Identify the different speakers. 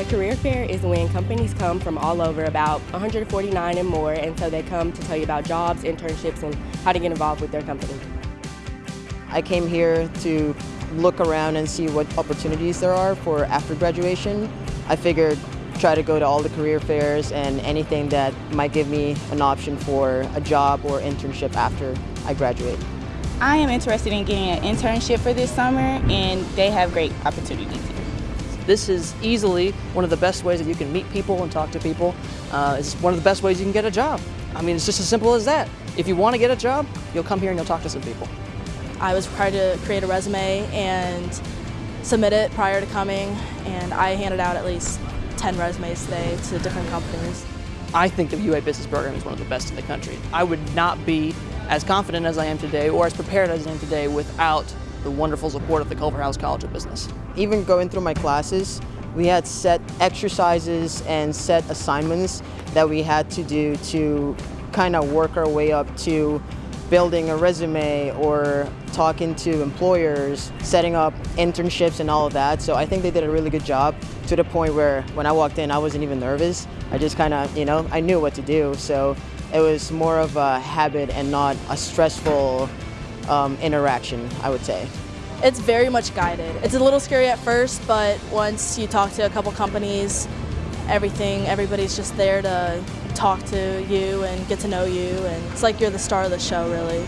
Speaker 1: The career fair is when companies come from all over, about 149 and more, and so they come to tell you about jobs, internships, and how to get involved with their company.
Speaker 2: I came here to look around and see what opportunities there are for after graduation. I figured try to go to all the career fairs and anything that might give me an option for a job or internship after I graduate.
Speaker 3: I am interested in getting an internship for this summer and they have great opportunities here.
Speaker 4: This is easily one of the best ways that you can meet people and talk to people. Uh, it's one of the best ways you can get a job. I mean, it's just as simple as that. If you want to get a job, you'll come here and you'll talk to some people.
Speaker 5: I was required to create a resume and submit it prior to coming, and I handed out at least 10 resumes today to different companies.
Speaker 4: I think the UA Business Program is one of the best in the country. I would not be as confident as I am today or as prepared as I am today without the wonderful support of the Culverhouse College of Business.
Speaker 2: Even going through my classes, we had set exercises and set assignments that we had to do to kind of work our way up to building a resume or talking to employers, setting up internships and all of that. So I think they did a really good job to the point where when I walked in, I wasn't even nervous. I just kind of, you know, I knew what to do. So it was more of a habit and not a stressful um, interaction, I would say.
Speaker 5: It's very much guided. It's a little scary at first, but once you talk to a couple companies, everything, everybody's just there to talk to you and get to know you, and it's like you're the star of the show, really.